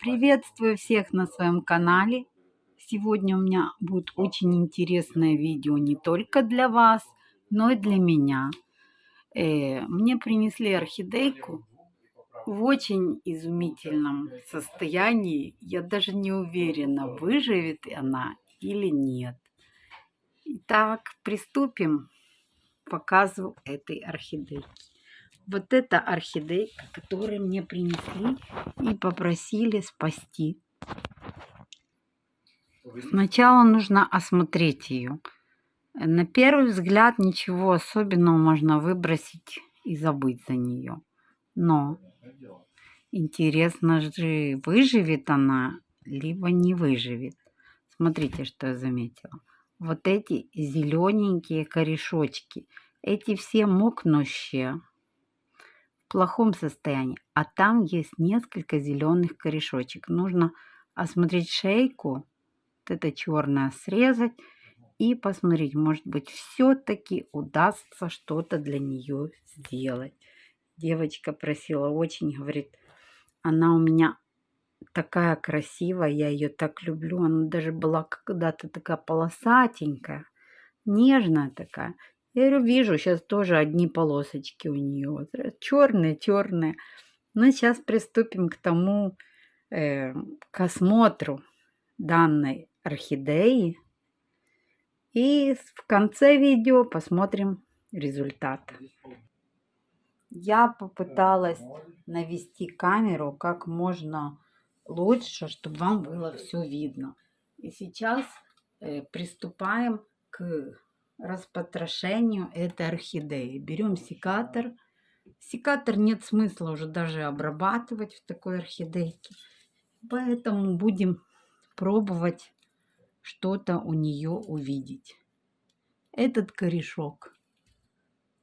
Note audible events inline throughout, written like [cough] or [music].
Приветствую всех на своем канале. Сегодня у меня будет очень интересное видео не только для вас, но и для меня. Э, мне принесли орхидейку в очень изумительном состоянии. Я даже не уверена, выживет она или нет. Итак, приступим к показу этой орхидейки вот эта орхидейка, которую мне принесли и попросили спасти. Сначала нужно осмотреть ее. На первый взгляд ничего особенного можно выбросить и забыть за нее. Но интересно же, выживет она, либо не выживет. Смотрите, что я заметила. Вот эти зелененькие корешочки, эти все мокнущие, плохом состоянии, а там есть несколько зеленых корешочек. Нужно осмотреть шейку, вот это черное срезать и посмотреть, может быть, все-таки удастся что-то для нее сделать. Девочка просила очень, говорит, она у меня такая красивая, я ее так люблю. Она даже была когда-то такая полосатенькая, нежная такая. Я говорю, вижу, сейчас тоже одни полосочки у нее. Черные, черные. Ну, сейчас приступим к тому, э, к осмотру данной орхидеи. И в конце видео посмотрим результат. Я попыталась навести камеру как можно лучше, чтобы вам было все видно. И сейчас э, приступаем к распотрошению этой орхидеи. Берем секатор. Секатор нет смысла уже даже обрабатывать в такой орхидейке. Поэтому будем пробовать что-то у нее увидеть. Этот корешок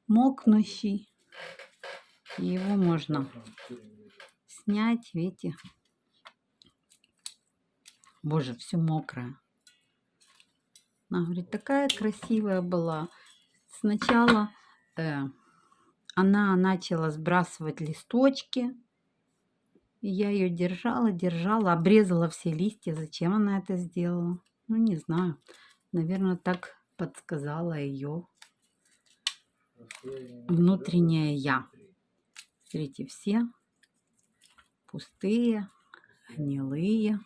мокнущий. Его можно снять, видите. Боже, все мокрое. Она говорит, такая красивая была. Сначала э, она начала сбрасывать листочки. Я ее держала, держала, обрезала все листья. Зачем она это сделала? Ну, не знаю. Наверное, так подсказала ее внутреннее я. Смотрите, все пустые, гнилые.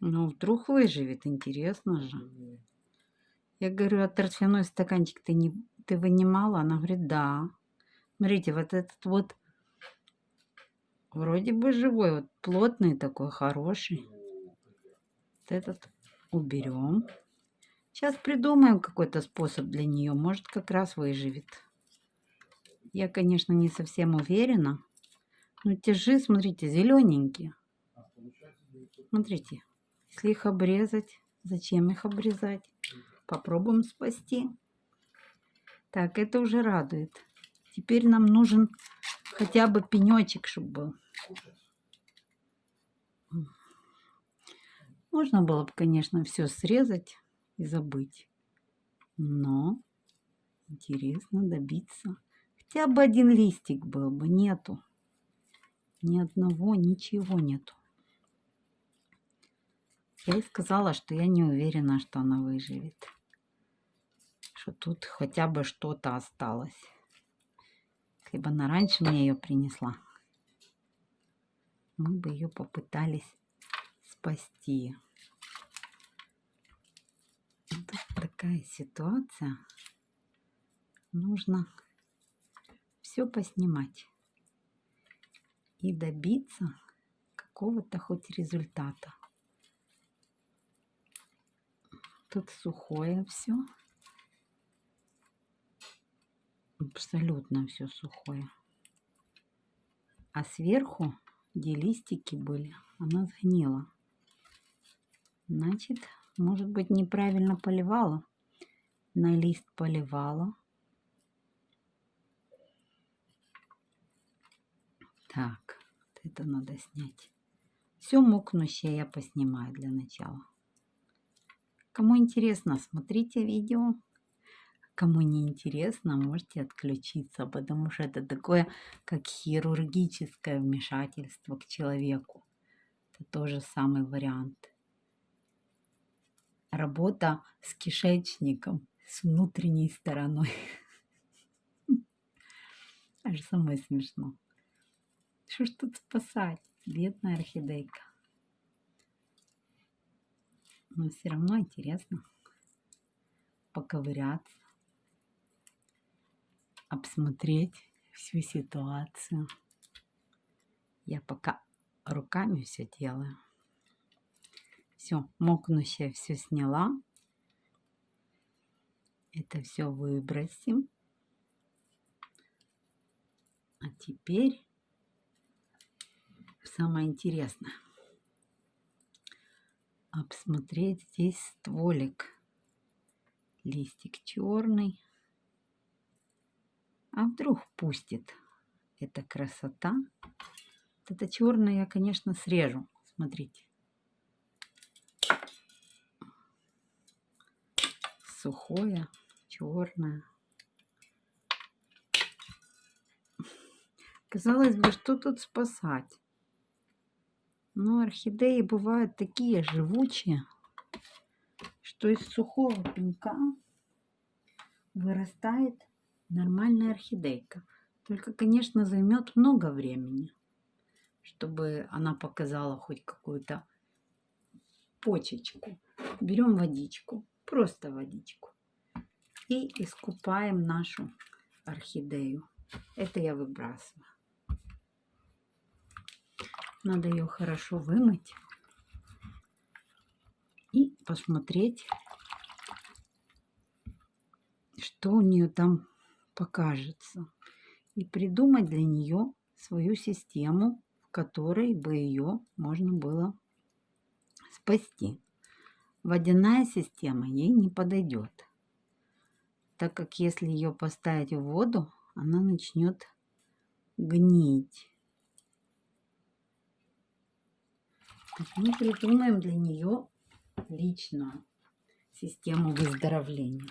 Ну, вдруг выживет, интересно же. Я говорю, а торфяной стаканчик ты, не, ты вынимала? Она говорит, да. Смотрите, вот этот вот вроде бы живой, вот плотный такой, хороший. Вот этот уберем. Сейчас придумаем какой-то способ для нее. Может, как раз выживет. Я, конечно, не совсем уверена. Но тяжи, смотрите, зелененькие. Смотрите. Если их обрезать, зачем их обрезать? Попробуем спасти. Так, это уже радует. Теперь нам нужен хотя бы пенечек, чтобы был. Можно было бы, конечно, все срезать и забыть. Но интересно добиться. Хотя бы один листик был бы. Нету. Ни одного, ничего нету. Я ей сказала, что я не уверена, что она выживет. Что тут хотя бы что-то осталось. Если бы она раньше мне ее принесла, мы бы ее попытались спасти. Тут такая ситуация. Нужно все поснимать и добиться какого-то хоть результата. Тут сухое все. Абсолютно все сухое. А сверху, где листики были, она сгнила. Значит, может быть, неправильно поливала. На лист поливала. Так, это надо снять. Все мокнущее я поснимаю для начала. Кому интересно, смотрите видео. Кому не интересно, можете отключиться, потому что это такое, как хирургическое вмешательство к человеку. Это тоже самый вариант. Работа с кишечником, с внутренней стороной. [laughs] Аж самое смешно. Что ж тут спасать? Бедная орхидейка. Но все равно интересно поковыряться обсмотреть всю ситуацию. Я пока руками все делаю. Все, мокнущее все сняла. Это все выбросим. А теперь самое интересное. Обсмотреть здесь стволик. Листик черный. А вдруг пустит эта красота? Вот это черное я, конечно, срежу. Смотрите. Сухое, черное. Казалось бы, что тут спасать? Но орхидеи бывают такие живучие, что из сухого пенька вырастает нормальная орхидейка. Только, конечно, займет много времени, чтобы она показала хоть какую-то почечку. Берем водичку, просто водичку. И искупаем нашу орхидею. Это я выбрасываю. Надо ее хорошо вымыть и посмотреть, что у нее там покажется, и придумать для нее свою систему, в которой бы ее можно было спасти. Водяная система ей не подойдет, так как если ее поставить в воду, она начнет гнить. Так мы придумаем для нее личную систему выздоровления.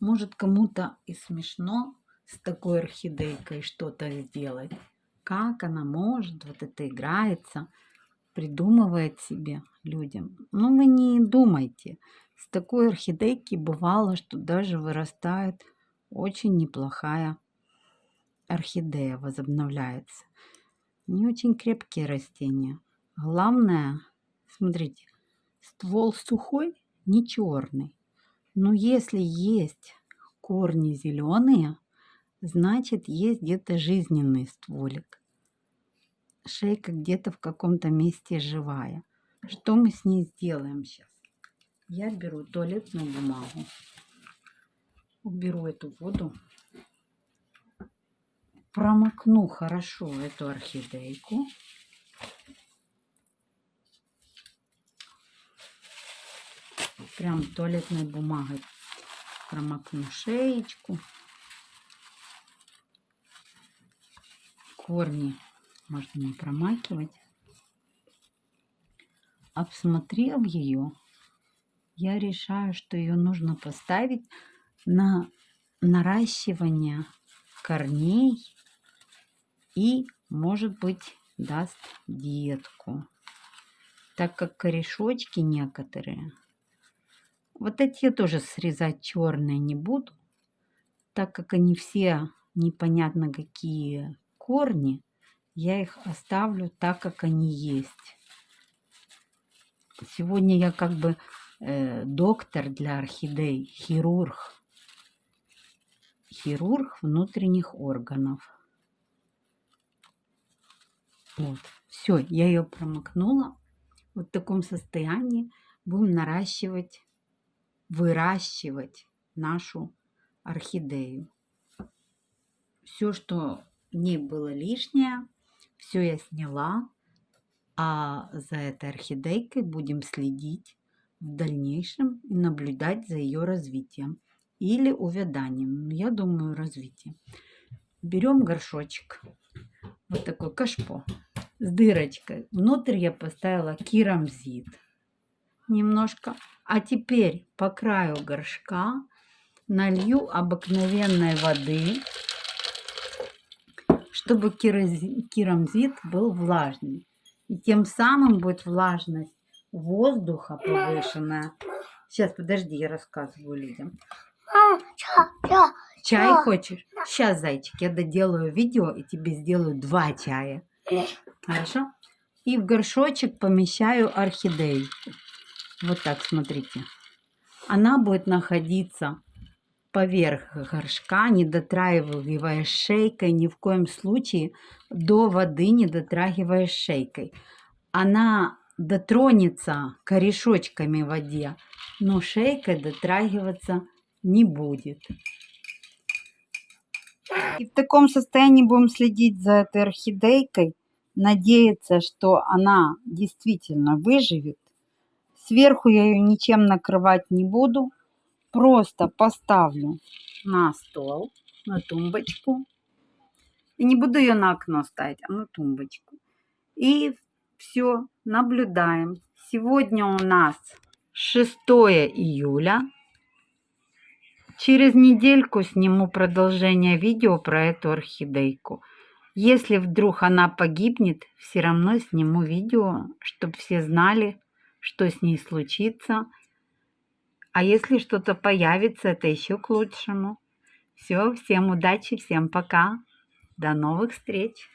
Может, кому-то и смешно с такой орхидейкой что-то сделать. Как она может, вот это играется, придумывает себе людям. Ну, вы не думайте. С такой орхидейки бывало, что даже вырастает очень неплохая орхидея, возобновляется. Не очень крепкие растения. Главное, смотрите, ствол сухой, не черный. Но если есть корни зеленые, значит есть где-то жизненный стволик. Шейка где-то в каком-то месте живая. Что мы с ней сделаем сейчас? Я беру туалетную бумагу, уберу эту воду, промокну хорошо эту орхидейку. прям туалетной бумагой промокну шеечку. Корни можно не промакивать. Обсмотрев ее, я решаю, что ее нужно поставить на наращивание корней и, может быть, даст детку. Так как корешочки некоторые вот эти я тоже срезать черные не буду, так как они все непонятно какие корни, я их оставлю так, как они есть. Сегодня я как бы э, доктор для орхидей, хирург. Хирург внутренних органов. Вот, все, я ее промокнула. Вот в таком состоянии будем наращивать выращивать нашу орхидею. Все, что в ней было лишнее, все я сняла, а за этой орхидейкой будем следить в дальнейшем и наблюдать за ее развитием или увяданием. Я думаю, развитием. Берем горшочек, вот такой кашпо с дырочкой. Внутрь я поставила керамзит. немножко. А теперь по краю горшка налью обыкновенной воды, чтобы керамзит был влажный. И тем самым будет влажность воздуха повышенная. Сейчас, подожди, я рассказываю людям. Чай хочешь? Сейчас, зайчик, я доделаю видео и тебе сделаю два чая. Хорошо? И в горшочек помещаю орхидею. Вот так, смотрите. Она будет находиться поверх горшка, не дотрагивая шейкой, ни в коем случае до воды не дотрагивая шейкой. Она дотронется корешочками в воде, но шейкой дотрагиваться не будет. И в таком состоянии будем следить за этой орхидейкой, надеяться, что она действительно выживет. Сверху я ее ничем накрывать не буду, просто поставлю на стол, на тумбочку. И не буду ее на окно ставить, а на тумбочку. И все, наблюдаем. Сегодня у нас 6 июля. Через недельку сниму продолжение видео про эту орхидейку. Если вдруг она погибнет, все равно сниму видео, чтобы все знали, что с ней случится. А если что-то появится, это еще к лучшему. Все, всем удачи, всем пока. До новых встреч!